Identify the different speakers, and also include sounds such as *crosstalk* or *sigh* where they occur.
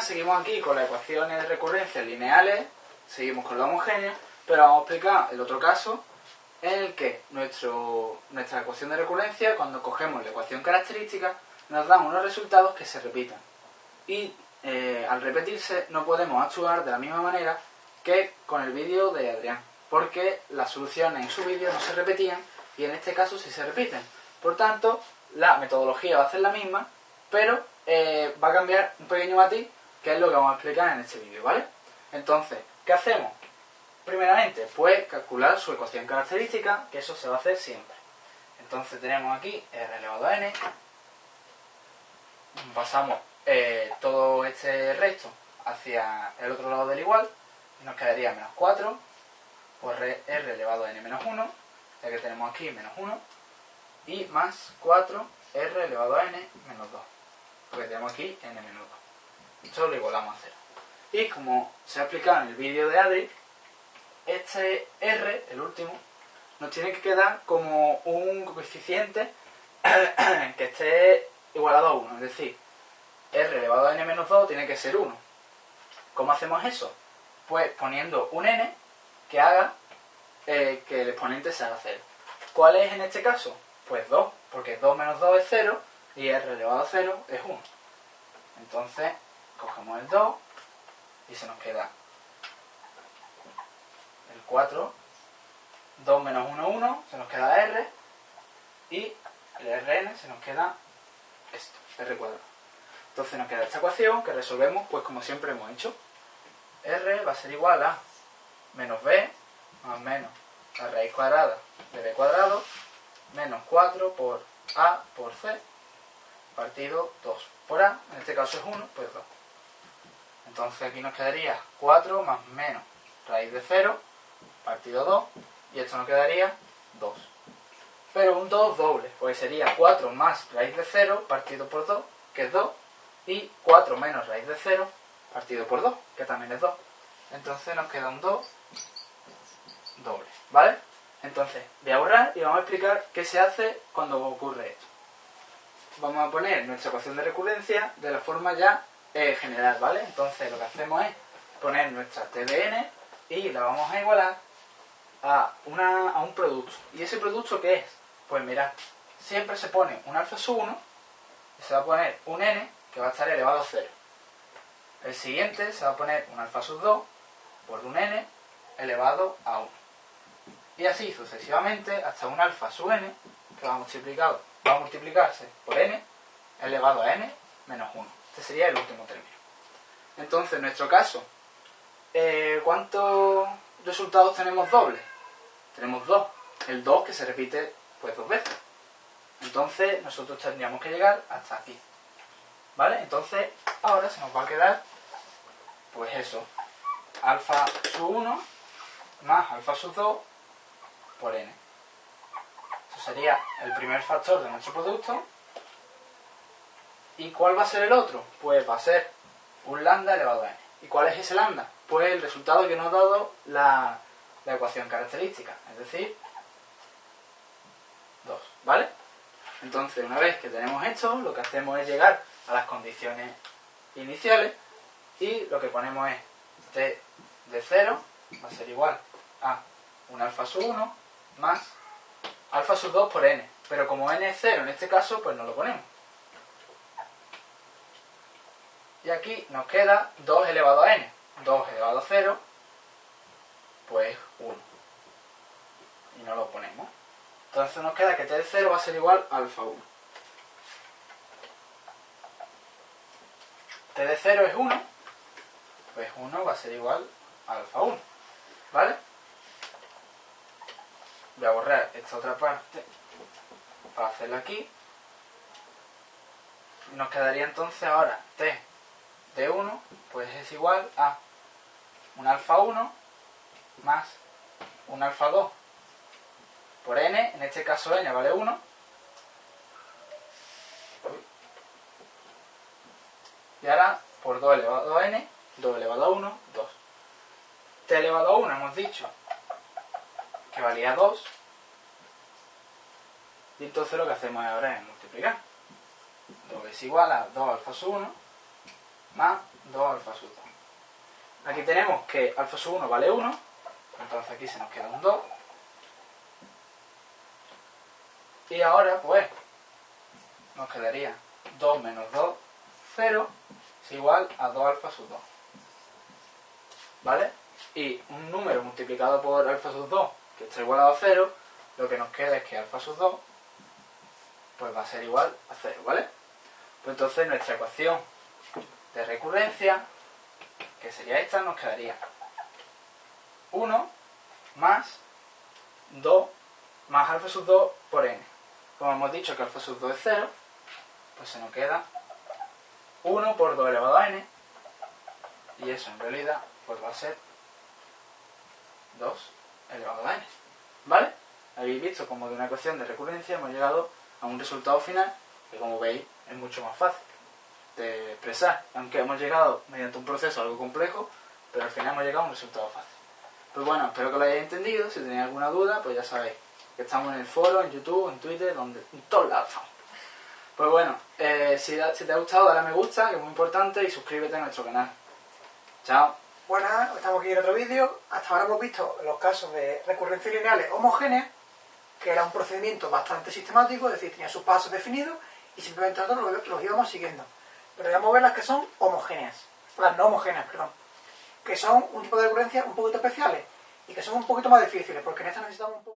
Speaker 1: seguimos aquí con las ecuaciones de recurrencia lineales, seguimos con la homogénea, pero vamos a explicar el otro caso en el que nuestro, nuestra ecuación de recurrencia, cuando cogemos la ecuación característica, nos dan unos resultados que se repitan. Y eh, al repetirse no podemos actuar de la misma manera que con el vídeo de Adrián, porque las soluciones en su vídeo no se repetían y en este caso sí se repiten. Por tanto, la metodología va a ser la misma, pero eh, va a cambiar un pequeño matiz, que es lo que vamos a explicar en este vídeo, ¿vale? Entonces, ¿qué hacemos? Primeramente, pues calcular su ecuación característica, que eso se va a hacer siempre. Entonces tenemos aquí r elevado a n, pasamos eh, todo este resto hacia el otro lado del igual, y nos quedaría menos 4 por r elevado a n menos 1, ya que tenemos aquí menos 1, y más 4r elevado a n menos 2 porque tenemos aquí n menos 2. Esto lo igualamos a 0. Y como se ha explicado en el vídeo de Adri, este r, el último, nos tiene que quedar como un coeficiente *coughs* que esté igualado a 1. Es decir, r elevado a n menos 2 tiene que ser 1. ¿Cómo hacemos eso? Pues poniendo un n que haga eh, que el exponente se haga 0. ¿Cuál es en este caso? Pues 2, porque 2 menos 2 es 0 y r elevado a 0 es 1. Entonces, cogemos el 2 y se nos queda el 4, 2 menos 1, 1, se nos queda r, y el rn se nos queda esto, r cuadrado. Entonces nos queda esta ecuación que resolvemos pues como siempre hemos hecho. r va a ser igual a menos b más menos la raíz cuadrada de b cuadrado menos 4 por a por c partido 2 por A, en este caso es 1, pues 2. Entonces aquí nos quedaría 4 más menos raíz de 0 partido 2 y esto nos quedaría 2. Pero un 2 doble, pues sería 4 más raíz de 0 partido por 2, que es 2, y 4 menos raíz de 0 partido por 2, que también es 2. Entonces nos queda un 2 doble, ¿vale? Entonces, voy a borrar y vamos a explicar qué se hace cuando ocurre esto vamos a poner nuestra ecuación de recurrencia de la forma ya eh, general, ¿vale? Entonces lo que hacemos es poner nuestra TDN y la vamos a igualar a, una, a un producto. ¿Y ese producto qué es? Pues mirad, siempre se pone un alfa sub 1 y se va a poner un n que va a estar elevado a 0. El siguiente se va a poner un alfa sub 2 por un n elevado a 1. Y así sucesivamente hasta un alfa sub n que va multiplicado va a multiplicarse por n elevado a n menos 1. Este sería el último término. Entonces, en nuestro caso, eh, ¿cuántos resultados tenemos dobles? Tenemos dos. El 2 que se repite pues dos veces. Entonces, nosotros tendríamos que llegar hasta aquí. ¿Vale? Entonces, ahora se nos va a quedar, pues eso, alfa sub 1 más alfa sub 2 por n sería el primer factor de nuestro producto. ¿Y cuál va a ser el otro? Pues va a ser un lambda elevado a n. ¿Y cuál es ese lambda? Pues el resultado que nos ha dado la, la ecuación característica, es decir, 2, ¿vale? Entonces, una vez que tenemos esto, lo que hacemos es llegar a las condiciones iniciales y lo que ponemos es t de 0 va a ser igual a un alfa sub 1 más alfa sub 2 por n. Pero como n es 0 en este caso, pues no lo ponemos. Y aquí nos queda 2 elevado a n. 2 elevado a 0, pues 1. Y no lo ponemos. Entonces nos queda que t de 0 va a ser igual a alfa 1. t de 0 es 1, pues 1 va a ser igual a alfa 1. ¿Vale? voy a borrar esta otra parte para hacerla aquí nos quedaría entonces ahora t de 1 pues es igual a un alfa 1 más un alfa 2 por n, en este caso n vale 1 y ahora por 2 elevado a n 2 elevado a 1, 2 t elevado a 1 hemos dicho que valía 2. Y entonces lo que hacemos ahora es multiplicar. 2 es igual a 2 alfa sub 1 más 2 alfa sub 2. Aquí tenemos que alfa sub 1 vale 1, entonces aquí se nos queda un 2. Y ahora, pues, nos quedaría 2 menos 2, 0, es igual a 2 alfa sub 2. ¿Vale? Y un número multiplicado por alfa sub 2, que está igualado a 0, lo que nos queda es que alfa sub 2 pues va a ser igual a 0, ¿vale? Pues entonces nuestra ecuación de recurrencia, que sería esta, nos quedaría 1 más 2 más alfa sub 2 por n. Como hemos dicho que alfa sub 2 es 0, pues se nos queda 1 por 2 elevado a n, y eso en realidad pues va a ser 2 elevado a n. ¿Vale? Habéis visto como de una ecuación de recurrencia hemos llegado a un resultado final que como veis es mucho más fácil de expresar. Aunque hemos llegado mediante un proceso algo complejo, pero al final hemos llegado a un resultado fácil. Pues bueno, espero que lo hayáis entendido. Si tenéis alguna duda, pues ya sabéis que estamos en el foro, en YouTube, en Twitter, donde, en todos lados estamos. Pues bueno, eh, si, si te ha gustado, dale a me gusta, que es muy importante, y suscríbete a nuestro canal. Chao.
Speaker 2: Buenas, estamos aquí en otro vídeo. Hasta ahora hemos visto los casos de recurrencias lineales homogéneas, que era un procedimiento bastante sistemático, es decir, tenía sus pasos definidos y simplemente nosotros los íbamos siguiendo. Pero vamos a ver las que son homogéneas, las no homogéneas, perdón, que son un tipo de recurrencia un poquito especiales y que son un poquito más difíciles, porque en estas necesitamos un poco...